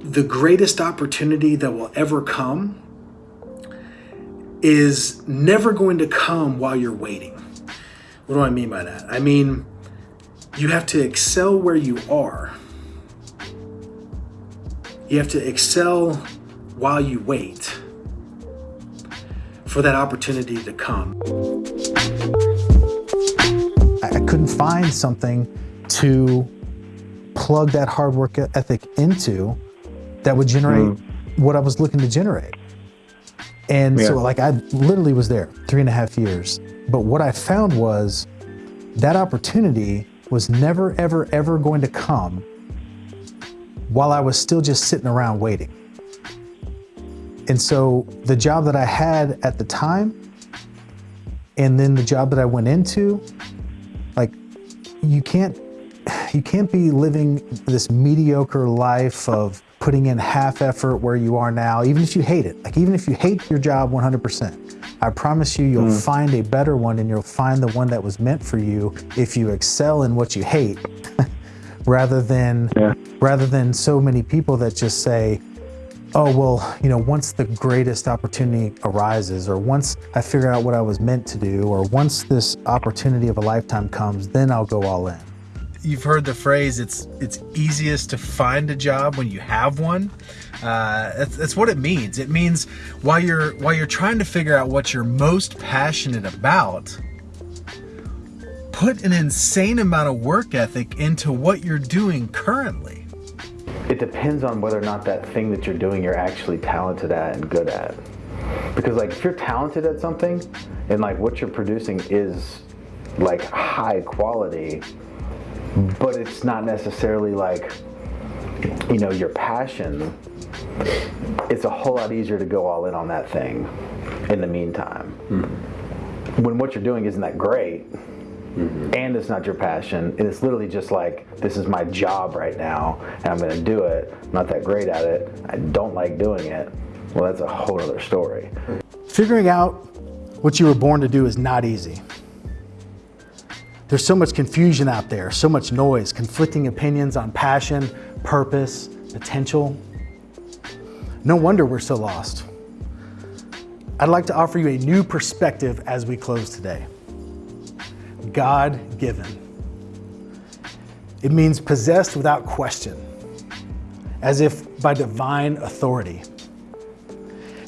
the greatest opportunity that will ever come is never going to come while you're waiting. What do I mean by that? I mean, you have to excel where you are. You have to excel while you wait for that opportunity to come. I couldn't find something to plug that hard work ethic into that would generate mm. what I was looking to generate. And yeah. so like I literally was there three and a half years. But what I found was that opportunity was never, ever, ever going to come while I was still just sitting around waiting. And so the job that I had at the time and then the job that I went into, like you can't, you can't be living this mediocre life of putting in half effort where you are now, even if you hate it. Like even if you hate your job 100%, I promise you, you'll mm. find a better one and you'll find the one that was meant for you if you excel in what you hate rather than, yeah. rather than so many people that just say, oh, well, you know, once the greatest opportunity arises, or once I figure out what I was meant to do, or once this opportunity of a lifetime comes, then I'll go all in. You've heard the phrase, it's, it's easiest to find a job when you have one. Uh, that's, that's what it means. It means while you're, while you're trying to figure out what you're most passionate about, put an insane amount of work ethic into what you're doing currently it depends on whether or not that thing that you're doing you're actually talented at and good at. Because like if you're talented at something and like what you're producing is like high quality, but it's not necessarily like, you know, your passion, it's a whole lot easier to go all in on that thing in the meantime. Mm-hmm. When what you're doing isn't that great, Mm-hmm. and it's not your passion. And it's literally just like, this is my job right now, and I'm gonna do it. I'm not that great at it. I don't like doing it. Well, that's a whole other story. Figuring out what you were born to do is not easy. There's so much confusion out there, so much noise, conflicting opinions on passion, purpose, potential. No wonder we're so lost. I'd like to offer you a new perspective as we close today. God-given. It means possessed without question, as if by divine authority.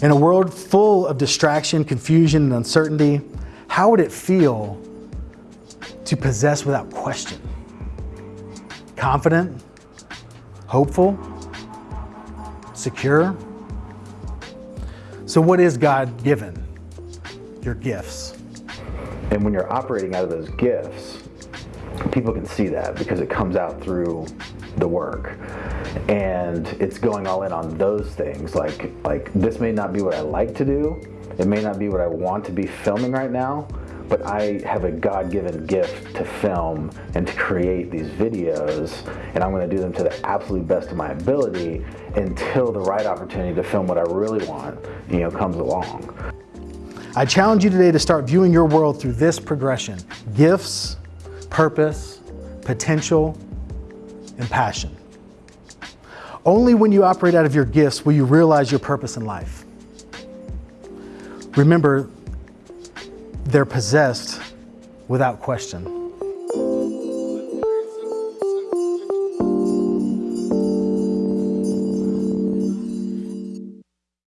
In a world full of distraction, confusion, and uncertainty, how would it feel to possess without question? Confident, hopeful, secure? So what is God given? Your gifts. And when you're operating out of those gifts, people can see that because it comes out through the work and it's going all in on those things like like this may not be what I like to do it may not be what I want to be filming right now but I have a God-given gift to film and to create these videos and I'm going to do them to the absolute best of my ability until the right opportunity to film what I really want you know comes along I challenge you today to start viewing your world through this progression, gifts, purpose, potential, and passion. Only when you operate out of your gifts will you realize your purpose in life. Remember, they're possessed without question.